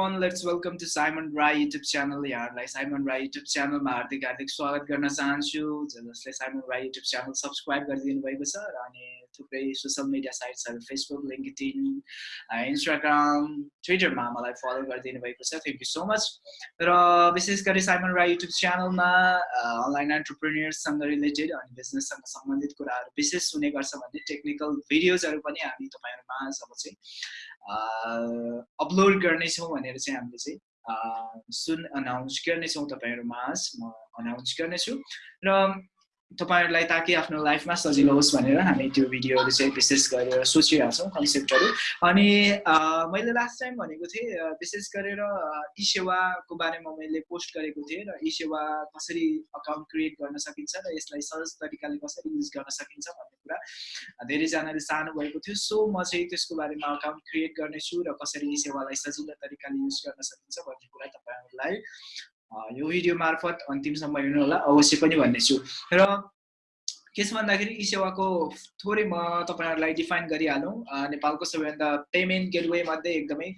everyone, let's welcome to Simon Rai YouTube channel यहाँहरूलाई Simon Rai YouTube च्यानलमा हार्दिक हार्दिक स्वागत गर्न चाहन्छु। जसले Simon Rai YouTube channel subscribe गरिदिनु भएको छ र अनि थुप्रै सोसियल मिडिया साइट्सहरू फेसबुक लिङ्कडिन इन्स्टाग्राम ट्विटरमा मलाई फलो गरिदिनु भएको छ। थ्याङ्क यू सो मच र विशेष गरी साइमन राई युट्युब च्यानलमा अनलाइन एन्टरप्रिनियर्ससँग रिलेटेड अनि बिजनेससँग सम्बन्धित कुराहरू विशेष हुने गर्छ भन्ने टेक्निकल भिडियोजहरू पनि हामी तपाईँहरूमा अब चाहिँ अपलोड गर्नेछौँ भनेर चाहिँ हामीले चाहिँ सुन अनाउन्स गर्नेछौँ तपाईँहरूमा म अनाउन्स गर्नेछु। र तपाईँहरूलाई ताकि आफ्नो लाइफमा सजिलो होस् भनेर हामी त्यो भिडियोहरू चाहिँ विशेष गरेर सोचिरहेको छौँ कन्सेप्टहरू अनि मैले लास्ट टाइम भनेको थिएँ विशेष गरेर ई सेवाको बारेमा मैले पोस्ट गरेको थिएँ र ई सेवा कसरी अकाउन्ट क्रिएट गर्न सकिन्छ र यसलाई सहज तरिकाले कसरी युज गर्न सकिन्छ भन्ने कुरा धेरैजनाले चाहनु भएको थियो। सो म चाहिँ त्यसको बारेमा अकाउन्ट क्रिएट गर्नेछु र कसरी ई सेवालाई सजिलो तरिकाले युज गर्न सकिन्छ भन्ने कुरा तपाईँहरूलाई यो भिडियो मार्फत अन्तिमसम्म हेर्नु होला अवश्य पनि भन्नेछु। र के छ भन्दाखेरि ई सेवाको थोरै म तपाईँहरूलाई डिफाइन गरिहालौँ नेपालको सबैभन्दा पेमेन्ट गेटवे मध्ये एकदमै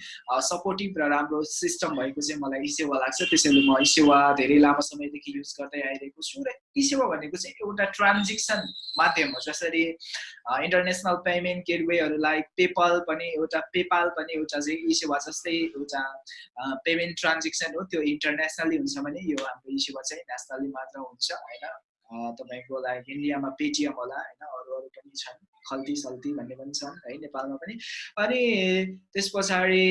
सपोर्टिभ र राम्रो सिस्टम भएको चाहिँ मलाई ई सेवा लाग्छ। त्यसैले म ई सेवा धेरै लामो समयदेखि युज गर्दै आइरहेको छु र ई सेवा भनेको चाहिँ एउटा ट्रान्जेक्सन माध्यम हो। जसरी इन्टरनेसनल पेमेन्ट गेटवेहरूलाई पेपल पनि एउटा पेपाल पनि एउटा चाहिँ ई सेवा जस्तै एउटा पेमेन्ट ट्रान्जेक्सन हो। त्यो इन्टरनेसनली हुन्छ भने यो हाम्रो ई सेवा चाहिँ नेसनली मात्र हुन्छ होइन? तपाईँको लागि इन्डियामा पेटिएम होला होइन? अरू अरू पनि छन् खल्ती सल्ती भन्ने पनि छन् है? नेपालमा पनि। अनि त्यस पछाडि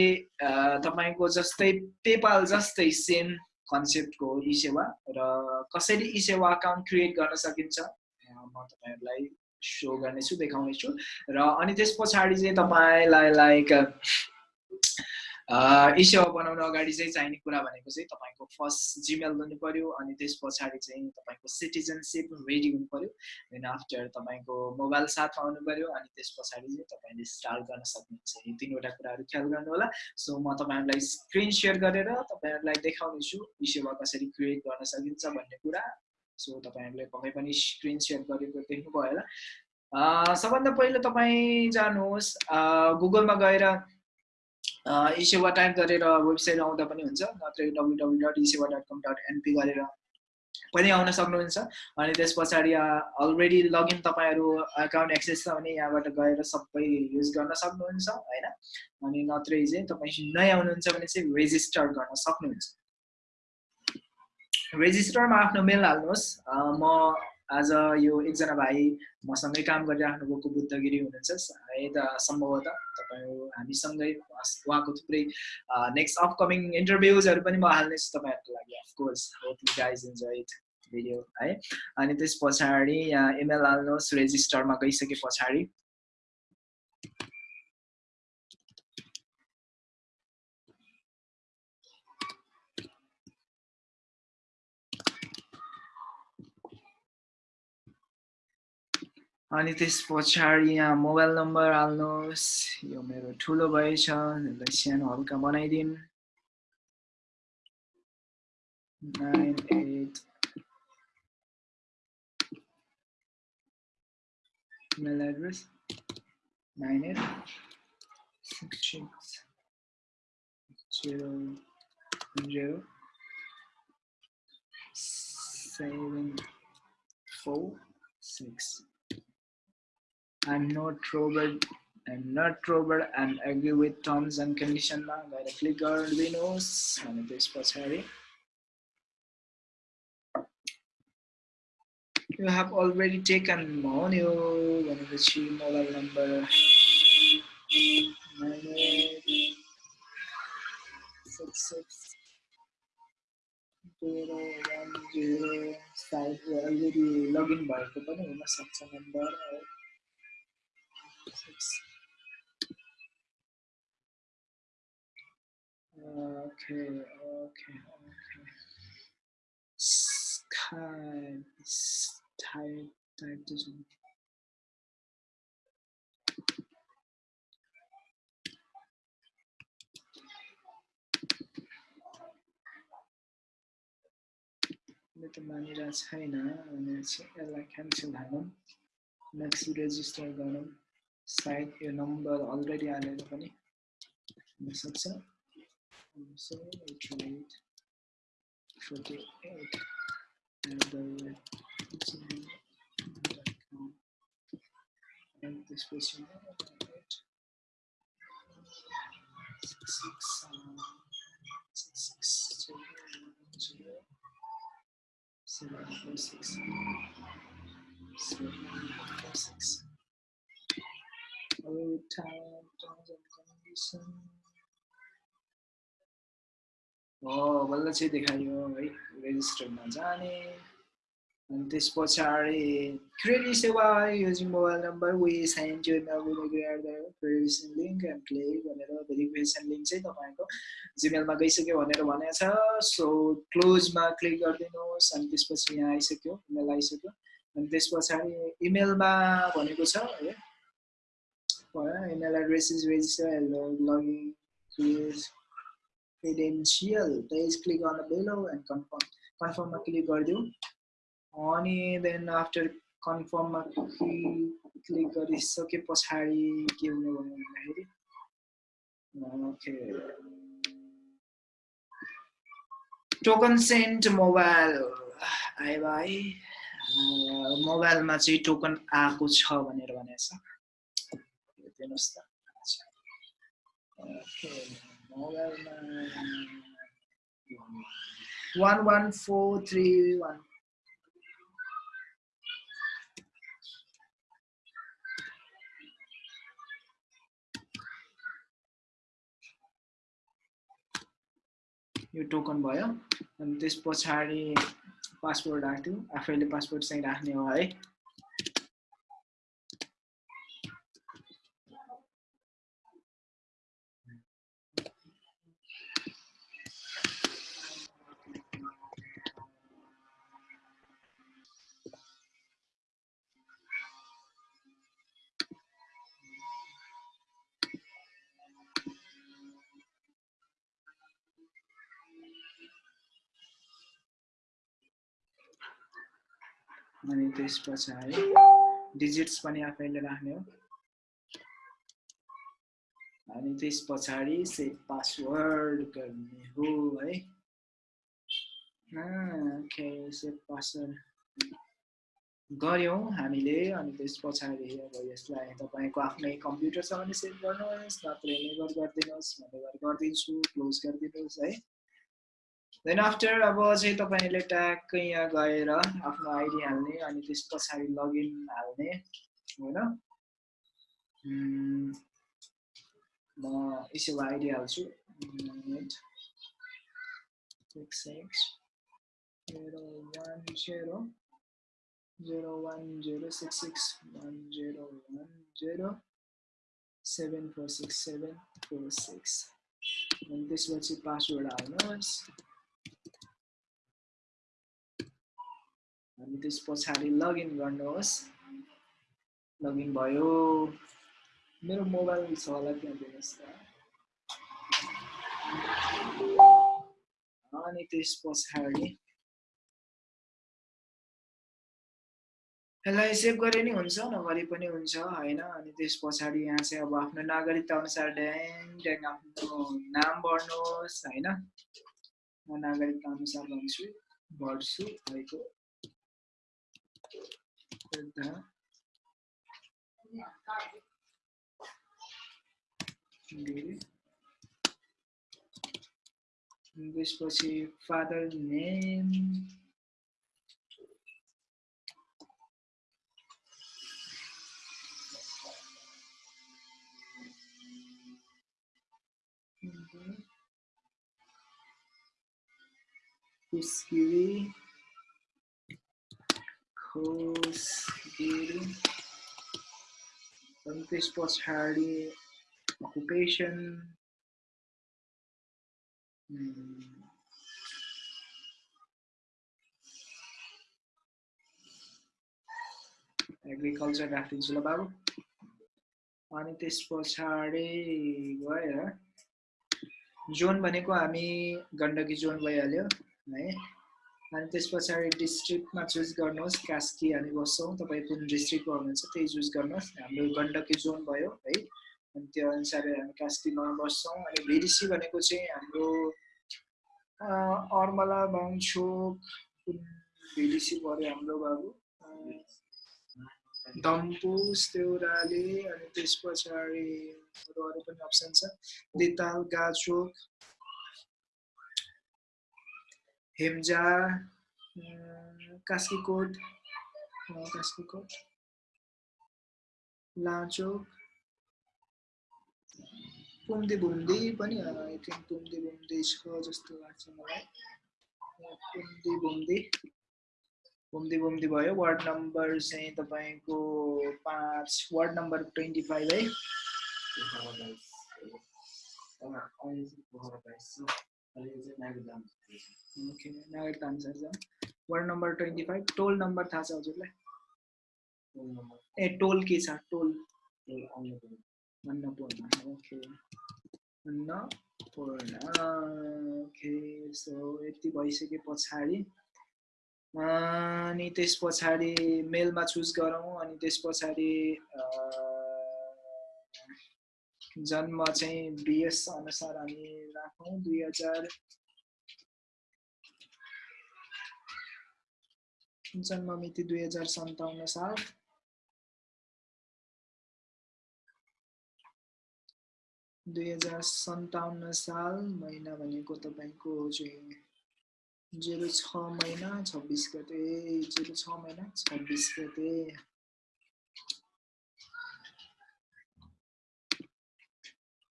तपाईँको जस्तै पेपाल जस्तै सेम कन्सेप्टको ई सेवा र कसरी ई सेवा अकाउन्ट क्रिएट गर्न सकिन्छ म तपाईँहरूलाई सो गर्नेछु देखाउनेछु। र अनि त्यस पछाडि चाहिँ तपाईँलाई लाइक ई सेवा बनाउनु अगाडि चाहिँ चाहिने कुरा भनेको चाहिँ तपाईँको फर्स्ट जिमेल हुनु पऱ्यो अनि त्यस पछाडि चाहिँ तपाईँको सिटिजनसिप रेडी हुनु पऱ्यो देन आफ्टर तपाईँको मोबाइल साथमा आउनु पऱ्यो अनि त्यस पछाडि चाहिँ तपाईँले स्टार्ट गर्न सक्नुहुन्छ। यी तिनवटा कुराहरू ख्याल गर्नु होला सो म तपाईँहरूलाई स्क्रिन सेयर गरेर तपाईँहरूलाई देखाउनेछु ई सेवा कसरी क्रिएट गर्न सकिन्छ भन्ने कुरा। सो तपाईँहरूले पक्कै पनि स्क्रिन सेयर गरेको देख्नुभयो होला। सबभन्दा पहिला तपाईँ जानुहोस्। गुगलमा गएर इसेवा टाइप गरेर वेबसाइट आउँदा पनि हुन्छ नत्र W W dot eSewa dot com dot NP गरेर पनि आउन सक्नुहुन्छ। अनि त्यस पछाडि अलरेडी लगइन तपाईँहरू एकाउन्ट एक्सेस छ भने यहाँबाट गएर सबै युज गर्न सक्नुहुन्छ होइन? अनि नत्रै चाहिँ तपाईँ नै आउनुहुन्छ भने चाहिँ रेजिस्टर गर्न सक्नुहुन्छ। रेजिस्टरमा आफ्नो मेल हाल्नुहोस्। म आज यो एकजना भाइ मसँगै काम गरिराख्नु भएको बुद्धगिरी हुनुहुन्छ। सायद सम्भवतः तपाईँ हामीसँगै उहाँको थुप्रै नेक्स्ट अपकमिङ इन्टरभ्युजहरू पनि म हाल्नेछु तपाईँहरूको लागि of course guys enjoy it video है। अनि त्यस पछाडि यहाँ इमेल हाल्नुहोस् रेजिस्टरमा गइसके पछाडि। अनि त्यस पछाडि यहाँ मोबाइल नम्बर हाल्नुहोस् यो मेरो ठुलो भएछ यसलाई सानो हल्का बनाइदिउँ nine eight email address nine eight six six zero zero seven four six I'm not troubled. I'm not troubled, and agree with terms and conditions. Gotta click Arduino's. And this was Harry. You have already taken Monio, one of the three mobile number. Six six zero one zero five. You already login by the number, section number please. Okay, okay, okay. Skype, is type type this one. මෙතන මනිරස් හයිනා නැසෙ එලා cancel හනම් next register ගනම් सायद यो number already हालेर पनि हुनसक्छ say it right 48 at the gmail.com and this person right six six um, six six zero zero seven four six seven four six Our time terms and condition हो बल्ल चाहिँ देखायो है रेजिस्टरमा जाने। अनि त्यस पछाडि क्रेडिट सेवा युजिङ मोबाइल नम्बर वी साइन to verification link and click भनेर भेरिफिकेसन लिङ्क चाहिँ तपाईँको जिमेलमा गइसक्यो भनेर भनेको छ। सो क्लोजमा क्लिक गरिदिनुहोस् अनि त्यसपछि यहाँ आइसक्यो इमेल आइसक्यो। अनि त्यस पछाडि इमेलमा भनेको छ है। Email address is register login credential. Please click on the below and confirm. Confirm मा क्लिक गरिदिउँ अनि देन आफ्टर कन्फर्ममा क्लिक गरिसके पछाडि के हुने भयो भन्दाखेरि ओके टोकन सेन्ट मोबाइल आयो भाइ मोबाइलमा चाहिँ टोकन आएको छ भनेर भनेको छ हेरिदिनुहोस् त ओके मोबाइलमा one one four three one यो टोकन भयो अनि त्यस पछाडि पासवर्ड राख्थ्यो आफैले पासवर्ड चाहिँ राख्ने हो है अनि त्यस पछाडि डिजिट्स पनि आफैले राख्ने हो। अनि त्यस पछाडि सेट पासवर्ड गर्ने हो है। सेट पासवर्ड गऱ्यौँ हामीले। अनि त्यस पछाडि अब यसलाई तपाईँको आफ्नै कम्प्युटर छ भने सेभ गर्नुहोस् नत्र नेभर गरिदिनुहोस् भनेर गरिदिन्छु क्लोज गरिदिनुहोस् है। देन आफ्टर अब चाहिँ तपाईँले ट्याक्कै यहाँ गएर आफ्नो आइडी हाल्ने अनि त्यस पछाडि लगइन हाल्ने होइन? म यसो आइडी हाल्छु। Six six zero one zero zero one zero six six one zero password हाल्नुहोस्। अनि त्यस पछाडि लगइन गर्नुहोस्। लगइन भयो। मेरो मोबाइल छ होला त्यहाँ दिनुहोस् त। अनि त्यस पछाडि। यसलाई सेभ गरे नि हुन्छ नगरे पनि हुन्छ होइन? अनि त्यस पछाडि यहाँ चाहिँ अब आफ्नो नागरिकता अनुसार ड्याङ ड्याङ आफ्नो नाम भर्नुहोस् होइन? म नागरिकता अनुसार भन्छु भर्छु भएको। English was his father's name. Mm -hmm. Kuskiri Kuskiri अनि त्यस पछाडि अकुपेसन एग्रिकल्चर राखिदिन्छु ल बाबु अनि त्यस पछाडि गएर जोन भनेको हामी गण्डकी जोन भइहाल्यो है? अनि त्यस पछाडि डिस्ट्रिक्टमा चुज गर्नुहोस् कास्की हामी बस्छौँ तपाईँ कुन डिस्ट्रिक्टको हुनुहुन्छ त्यही चुज गर्नुहोस्। हाम्रो गण्डकी जोन भयो है। अनि त्यो अनुसार हामी कास्कीमा बस्छौँ अनि भिडिसी भनेको चाहिँ हाम्रो अर्मला बाङछोक भिडिसी पऱ्यो हाम्रो बाबु? डम्पुस देउराली अनि त्यस पछाडि अरू पनि अप्सन छ। दिताल गाचोक हेम्जा कास्कीकोट कास्कीकोट लाचोक पुम्दी बुम्दी पनि आई थिङ्क पुम्दी बुम्दी छ जस्तो लाग्छ मलाई पुम्दी बुम्दी बुम्दी बुम्दी भयो वार्ड नम्बर चाहिँ तपाईँको पाँच वार्ड नम्बर ट्वेन्टी फाइभ है वार्ड नम्बर ट्वेन्टी फाइभ टोल नम्बर थाहा छ हजुरलाई ए टोल के छ टोल Annapurna okay Annapurna okay so यति भइसके पछाडि अनि त्यस पछाडि मेलमा चुज गरौँ अनि त्यस पछाडि जन्म चाहिँ बिएस अनुसार हामी राखौँ दुई हजार जन्म मिति दुई हजार सन्ताउन्न साल दुई हजार सन्ताउन्न साल महिना भनेको तपाईँको चाहिँ जेरो छ महिना छब्बिस गते जेरो छ महिना छब्बिस गते।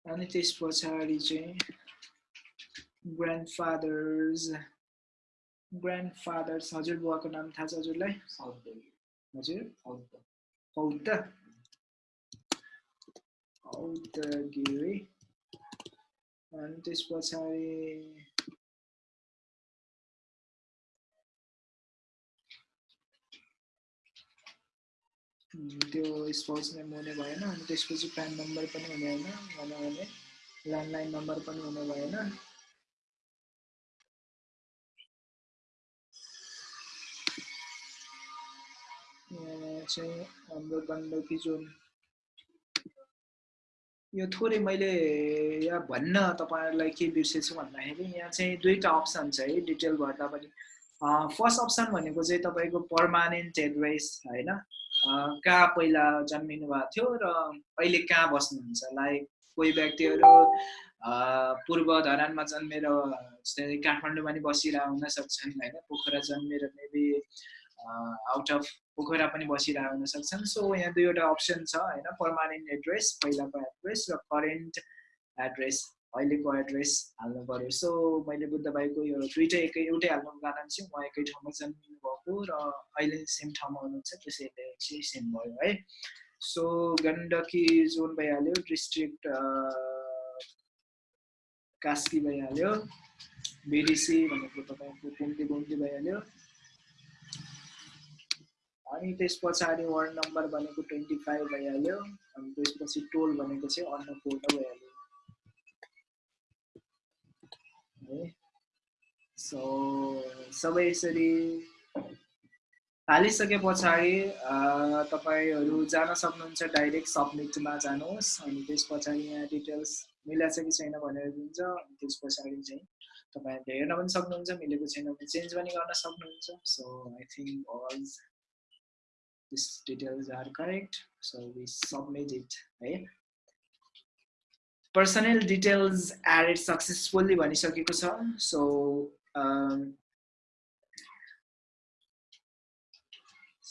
अनि त्यस पछाडि चाहिँ ग्रान्डफादर्स ग्रान्डफादर्स हजुर बुवाको नाम थाहा छ हजुरलाई? हजुर? हौत हौत गिरी अनि त्यस पछाडि त्यो स्पोर्ट्स नेम हुने भएन अनि त्यसपछि प्यान नम्बर पनि हुने होइन भनौँ भने ल्यान्डलाइन नम्बर पनि हुने भएन। चाहिँ हाम्रो गण्डकी जोन यो थोरै मैले यहाँ भन्न तपाईँहरूलाई के बिर्सेछु भन्दाखेरि यहाँ चाहिँ दुईवटा अप्सन छ है डिटेल भर्दा पनि। फर्स्ट अप्सन भनेको चाहिँ तपाईँको पर्मानेन्ट एड्रेस होइन? कहाँ पहिला जन्मिनु भएको थियो र अहिले कहाँ बस्नुहुन्छ? लाइक कोही व्यक्तिहरू पूर्व धरानमा जन्मेर जस्तै काठमाडौँमा नि बसिरह हुन सक्छन् होइन? पोखरा जन्मेर मेबी आउट अफ पोखरा पनि बसिरहेको हुन सक्छन् सो यहाँ दुईवटा अप्सन छ होइन? पर्मानेन्ट एड्रेस पहिलाको एड्रेस र करेन्ट एड्रेस अहिलेको एड्रेस हाल्नु पऱ्यो सो मैले बुद्ध भाइको यो दुइटै एकै एउटै हाल्नुको कारण चाहिँ उहाँ एकै ठाउँमा जन्मिनु भएको र अहिले सेम ठाउँमा हुनुहुन्छ। त्यसैले चाहिँ सेम भयो है। सो गण्डकी जोन भइहाल्यो डिस्ट्रिक्ट कास्की भइहाल्यो बिडिसी भनेको तपाईँको कुम्ती बुम्ती भइहाल्यो। अनि त्यस पछाडि वार्ड नम्बर भनेको ट्वेन्टी फाइभ भइहाल्यो। अनि त्यसपछि टोल भनेको चाहिँ अन्नपूर्ण भइहाल्यो। है सो सबै यसरी हालिसके पछाडि तपाईँहरू जान सक्नुहुन्छ डाइरेक्ट सब्मिटमा जानुहोस् अनि त्यस पछाडि यहाँ डिटेल्स मिलाएको छ कि छैन भनेर दिन्छ अनि त्यस पछाडि चाहिँ तपाईँहरूले हेर्न पनि सक्नुहुन्छ मिलेको छैन भने चेन्ज पनि गर्न सक्नुहुन्छ। So I think all these details are correct. So we submit it right? Personal details added successfully भनिसकेको छ। Um,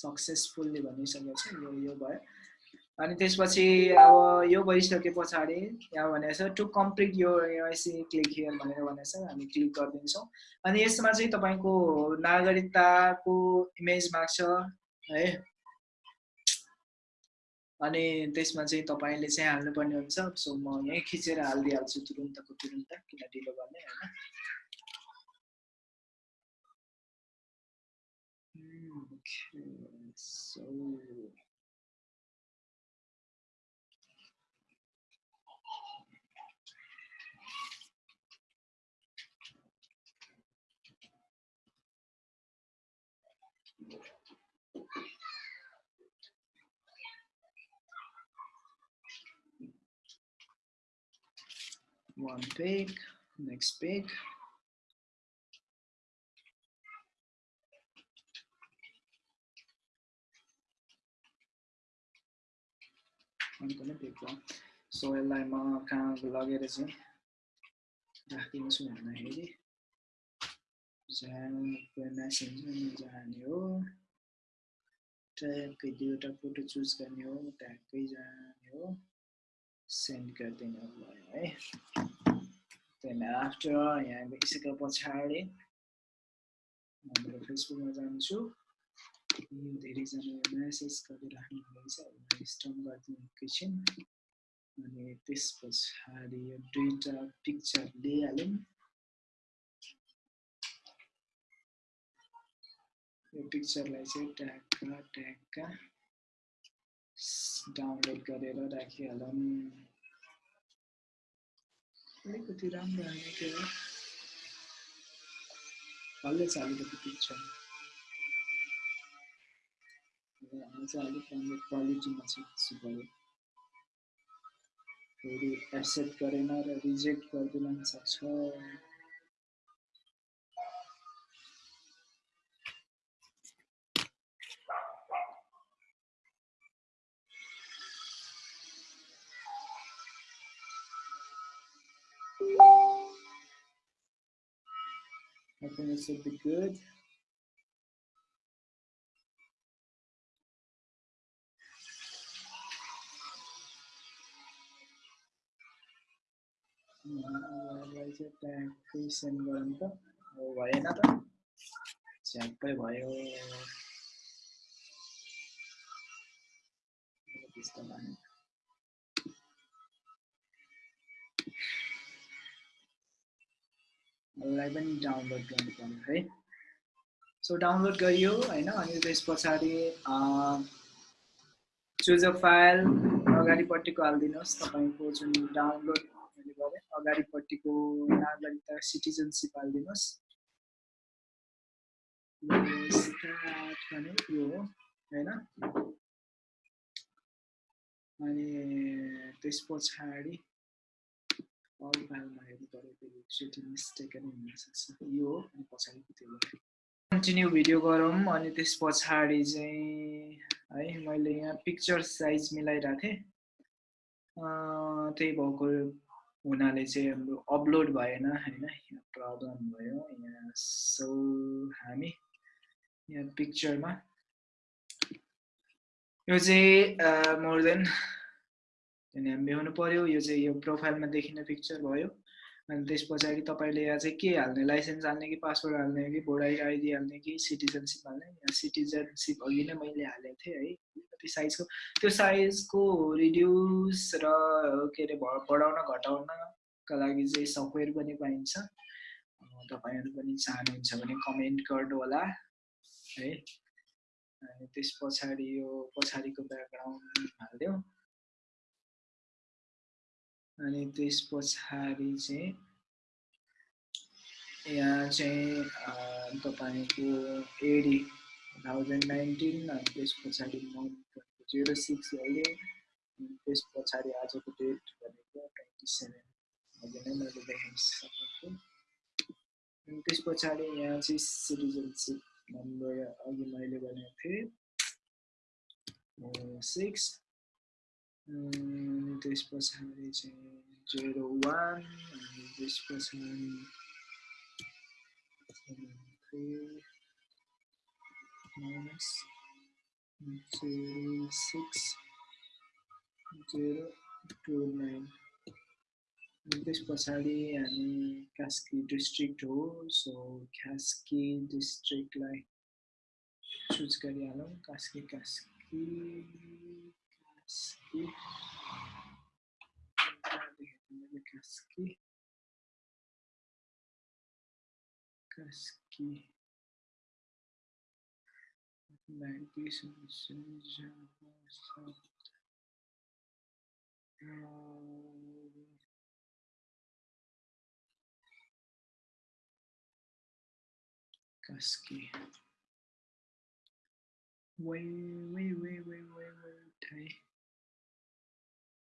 सक्सेसफुल्ली भनिसकेको छ यो यो भयो। अनि त्यसपछि अब यो भइसके पछाडि यहाँ भनेको छ टु कम्प्लिट यो एआइसी क्लिक हियर भनेर भनेको छ हामी क्लिक गरिदिन्छौँ। अनि यसमा चाहिँ तपाईँको नागरिकताको इमेज माग्छ है। अनि त्यसमा चाहिँ तपाईँले चाहिँ हाल्नुपर्ने हुन्छ। सो म यहीँ खिचेर हालिदिइहाल्छु तुरुन्तको तुरुन्त किन ढिलो गर्ने होइन? so one pig, next pig. अर्को नै पिक भयो सो यसलाई म कहाँ लगेर चाहिँ राखिदिन्छु भन्दाखेरि मेसेन्जरमा जाने हो ट्यागकै दुईवटा फोटो चुज गर्ने हो ट्यागकै जाने हो सेन्ड गरिदिनु भयो है। त्यहाँदेखि आफ्टर यहाँ गइसके पछाडि मेरो फेसबुकमा जान्छु। यो धेरैजना म्यासेज गरिराख्नु भएको छ स्टप गरिदिनु एकैछिन अनि त्यस पछाडि यो दुईवटा पिक्चर लिइहालौँ यो पिक्चरलाई चाहिँ ट्यागका ट्यागका डाउनलोड गरेर राखिहालौँ अलिकति राम्रो हाल्ने के हो हल्दैछ अलिकति पिक्चर आज अलिक राम्रो क्वालिटीमा चाहिँ पऱ्यो फेरि एक्सेप्ट गरेन र रिजेक्ट गरिदिन सक्छ think it should be good. यसलाई चाहिँ ट्यागकै सेन्ड गरौँ त हो भएन त झ्याप्पै भयो त्यस्तो भयो यसलाई पनि डाउनलोड गर्नु पर्यो है। सो डाउनलोड गरियो होइन अनि त्यस पछाडि चुज अ फाइल अगाडिपट्टिको हालिदिनुहोस् तपाईँको जुन डाउनलोड मैले गरेँ अगाडिपट्टिको नागरिकता सिटिजनसिप हालिदिनुहोस्। भने यो होइन। अनि त्यस पछाडि अल फाइलमा हेर्नु पऱ्यो मिस्टेक यो अनि त्यो कन्टिन्यू भिडियो गरौँ अनि त्यस पछाडि चाहिँ है मैले यहाँ पिक्चर साइज मिलाइरहेको थिएँ। त्यही भएको हुनाले चाहिँ हाम्रो अपलोड भएन होइन? यहाँ प्रब्लम भयो यहाँ सो हामी यहाँ पिक्चरमा यो चाहिँ मोर देन टेन एमबी हुनु पऱ्यो यो चाहिँ यो प्रोफाइलमा देखिने पिक्चर भयो अनि त्यस पछाडि तपाईँले यहाँ चाहिँ के हाल्ने लाइसेन्स हाल्ने कि पासवर्ड हाल्ने कि भोटर आइडी हाल्ने कि सिटिजनसिप हाल्ने सिटिजनसिप अघि नै मैले हालेको थिएँ है कति साइजको त्यो साइजको रिड्युस र के अरे बढाउन घटाउनका लागि चाहिँ सफ्टवेयर पनि पाइन्छ तपाईँहरू पनि चाहनुहुन्छ भने कमेन्ट गर्नु होला है अनि त्यस पछाडि यो पछाडिको ब्याकग्राउन्ड हालिदिउँ अनि त्यस पछाडि चाहिँ यहाँ चाहिँ तपाईँको एडी थाउजन्ड नाइन्टिन अनि त्यस पछाडि मन्थ जिरो सिक्स हाल्यो त्यस पछाडि आजको डेट भनेको ट्वेन्टी सेभेन अघि नै मैले देखाउन सकेको। अनि त्यस पछाडि यहाँ चाहिँ सिटिजनसिप नम्बर अघि मैले भनेको थिएँ। Six this person is uh, 1, and this person um, 3 minus 6, 9. In this personally, I'm Kaski district, so Kaski district like choose Karyalo, Kaski, Kaski, Kaski aquí. Déjenme casquí. Casquí. Like this and Java. Um, Kasky. Wait, wait, wait, wait, wait, wait,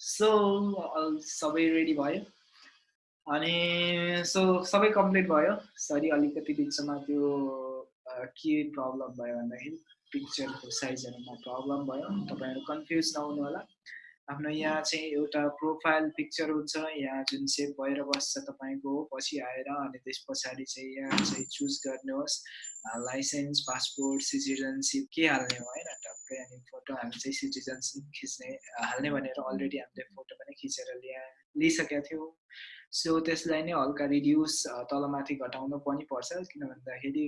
so सबै ready भयो। अनि so सबै complete भयो। Sorry अलिकति बिचमा त्यो के problem भयो भन्दाखेरि पिक्चरको साइजहरूमा प्रब्लम भयो। तपाईँहरू कन्फ्युज नहुनु होला। आफ्नो यहाँ चाहिँ एउटा प्रोफाइल पिक्चर हुन्छ। यहाँ जुन सेभ भएर बस्छ तपाईँको पछि आएर अनि त्यस पछाडि चाहिँ यहाँ चाहिँ चुज गर्नुहोस्। लाइसेन्स पासपोर्ट सिटिजनसिप के हाल्ने हो होइन? अनि फोटो हामी चाहिँ सिटिजनसिप खिच्ने हाल्ने भनेर अलरेडी हामीले फोटो पनि खिचेर ल्या लिइसकेका थियौँ। सो त्यसलाई नै हल्का रिड्युस तलमाथि घटाउनु पनि पर्छ किन भन्दाखेरि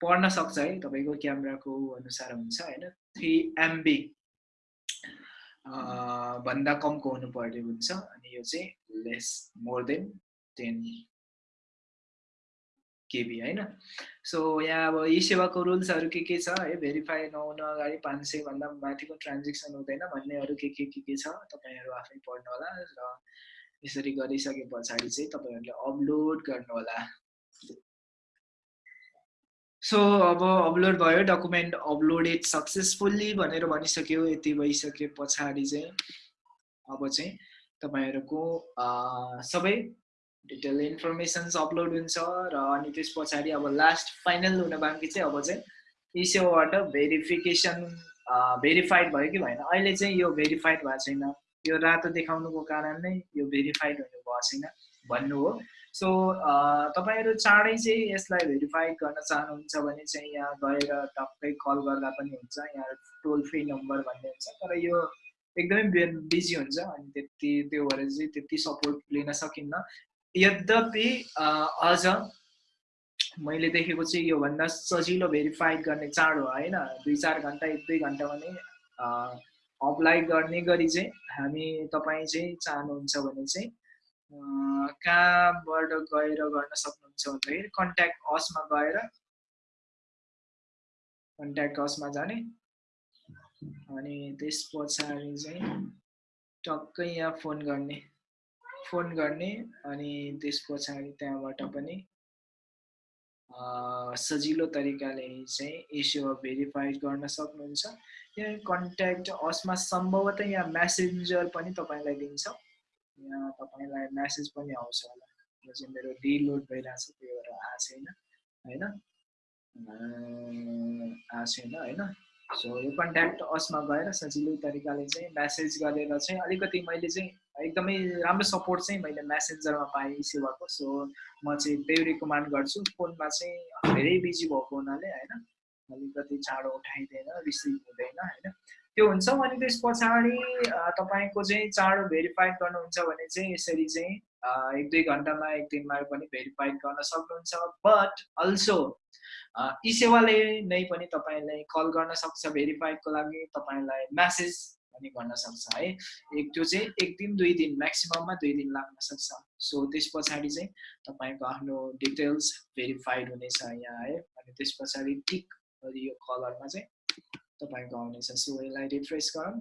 पढ्न सक्छ है तपाईँको क्यामेराको अनुसार हुन्छ होइन? थ्री एमबी भन्दा कमको हुनुपर्ने हुन्छ अनि यो चाहिँ less more than ten KB होइन? सो यहाँ अब यी सेवाको रुल्सहरू के के छ? है भेरिफाई नहुन अगाडि पाँच सयभन्दा माथिको ट्रान्जेक्सन हुँदैन भन्नेहरू के के के के छ? तपाईँहरू आफै पढ्नु होला र यसरी गरिसके पछाडि चाहिँ तपाईँहरूले अपलोड गर्नु होला सो अब अपलोड भयो डकुमेन्ट अपलोडेड सक्सेसफुल्ली भनेर भनिसक्यो यति भइसके पछाडि चाहिँ। अब चाहिँ तपाईँहरूको सबै डिटेल इन्फर्मेसन्स अपलोड हुन्छ र अनि त्यस पछाडि अब लास्ट फाइनल हुन बाँकी चाहिँ अब चाहिँ यी सेवाबाट भेरिफिकेसन भेरिफाइड भयो कि भएन। अहिले चाहिँ यो भेरिफाइड भएको छैन। यो रातो देखाउनुको कारण नै यो भेरिफाइड हुनु भएको छैन भन्नु हो। सो तपाईँहरू चाँडै चाहिँ यसलाई भेरिफाई गर्न चाहनुहुन्छ भने चाहिँ यहाँ गएर टक्कै कल गर्दा पनि हुन्छ। यहाँ टोल फ्री नम्बर भन्ने हुन्छ। तर यो एकदमै बिजी हुन्छ अनि त्यति त्यो भएर चाहिँ त्यति सपोर्ट लिन सकिन्न। यद्यपि अझ मैले देखेको चाहिँ योभन्दा सजिलो भेरिफाइड गर्ने चाँडो होइन? दुई चार घन्टा एक दुई घन्टामा नै अप्लाई गर्ने गरी चाहिँ हामी तपाईँ चाहिँ चाहनुहुन्छ भने चाहिँ कहाँबाट गएर गर्न सक्नुहुन्छ भन्दाखेरि कन्ट्याक्ट असमा गएर कन्ट्याक्ट असमा जाने। अनि त्यस पछाडि चाहिँ टक्कै यहाँ फोन गर्ने। फोन गर्ने अनि त्यस पछाडि त्यहाँबाट पनि सजिलो तरिकाले चाहिँ एसियो भेरिफाइड गर्न सक्नुहुन्छ। यहाँ कन्ट्याक्ट असमा सम्भवतः यहाँ म्यासेन्जर पनि तपाईँलाई दिन्छ। यहाँ तपाईँलाई म्यासेज पनि आउँछ होला। यो चाहिँ मेरो डिलोड भइरहेको छ त्यो भएर आएको छैन होइन? आएको छैन होइन सो यो कन्ट्याक्ट असमा गएर सजिलो तरिकाले चाहिँ म्यासेज गरेर चाहिँ अलिकति मैले चाहिँ एकदमै राम्रो सपोर्ट चाहिँ मैले म्यासेन्जरमा पाएँ सेवाको सो म चाहिँ त्यही रिकमेन्ड गर्छु। फोनमा चाहिँ धेरै बिजी भएको हुनाले होइन? अलिकति चाँडो उठाइँदैन रिसिभ हुँदैन होइन? त्यो हुन्छ। अनि त्यस पछाडि तपाईँको चाहिँ चाँडो भेरिफाइड गर्नुहुन्छ भने चाहिँ यसरी चाहिँ एक दुई घन्टामा एक दिनमा पनि भेरिफाइड गर्न सक्नुहुन्छ। बट अल्सो यी सेवाले नै पनि तपाईँलाई कल गर्न सक्छ। भेरिफाइडको लागि तपाईँलाई म्यासेज पनि गर्न सक्छ है। एक त्यो चाहिँ एक दिन दुई दिन म्याक्सिमममा दुई दिन लाग्न सक्छ। सो त्यस पछाडि चाहिँ तपाईँको आफ्नो डिटेल्स भेरिफाइड हुनेछ यहाँ है। अनि त्यस पछाडि टिक यो कलरमा चाहिँ तपाईँको आउनेछ। सो यसलाई रिफ्रेस गरौँ।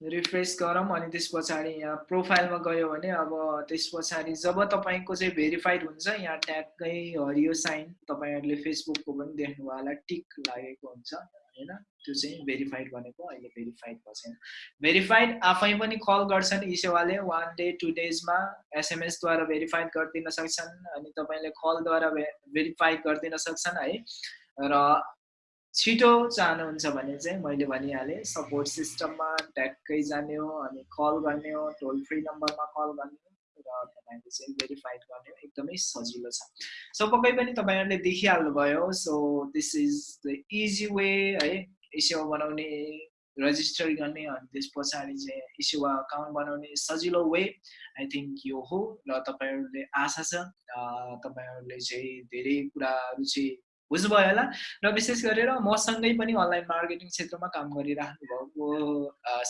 रिफ्रेस गरौँ अनि त्यस पछाडि यहाँ प्रोफाइलमा गयो भने अब त्यस पछाडि जब तपाईँको चाहिँ भेरिफाइड हुन्छ यहाँ ट्यागकै हरियो साइन तपाईँहरूले फेसबुकको पनि देख्नुभयो होला टिक लागेको हुन्छ। होइन त्यो चाहिँ भेरिफाइड भनेको अहिले भेरिफाइड भएको छैन भेरिफाइड आफै पनि कल गर्छन् यी सेवाले। वान डे टु डेजमा एसएमएसद्वारा भेरिफाइड गरिदिन सक्छन् अनि तपाईँले कलद्वारा भेरिफाइड गरिदिन सक्छन् है। र छिटो चाहनुहुन्छ भने चाहिँ मैले भनिहालेँ सपोर्ट सिस्टममा ट्याक्कै जाने हो अनि कल गर्ने हो टोल फ्री नम्बरमा कल गर्ने हो। र तपाईँले चाहिँ भेरिफाइड गर्ने एकदमै सजिलो छ। सो पक्कै पनि तपाईँहरूले देखिहाल्नुभयो। So this is the easy way है इसेवा बनाउने रजिस्टर गर्ने अनि त्यस पछाडि चाहिँ इसेवा अकाउन्ट बनाउने सजिलो वे आई थिङ्क यो हो र तपाईँहरूले आशा छ तपाईँहरूले चाहिँ धेरै कुराहरू चाहिँ बुझ्नुभयो होला। र विशेष गरेर मसँगै पनि अनलाइन मार्केटिङ क्षेत्रमा काम गरिराख्नु भएको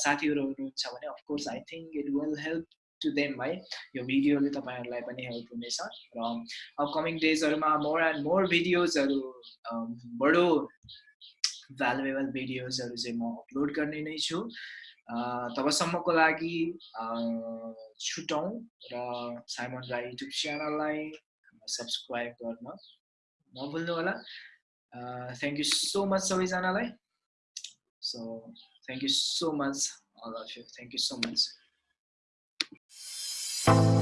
साथीहरू हुनुहुन्छ भने of course I think it will help to them है यो भिडियोले तपाईँहरूलाई पनि हेल्प हुनेछ। र अपकमिङ डेजहरूमा मोर एन्ड मोर भिडियोजहरू बडो भ्यालुएबल भिडियोजहरू चाहिँ म अपलोड गर्ने नै छु। तबसम्मको लागि छुटौँ र साइमन राई युट्युब च्यानललाई सब्सक्राइब गर्न। नभुल्नु होला। थ्याङ्क यू सो मच सबैजनालाई। So thank you so much all of you thank you so much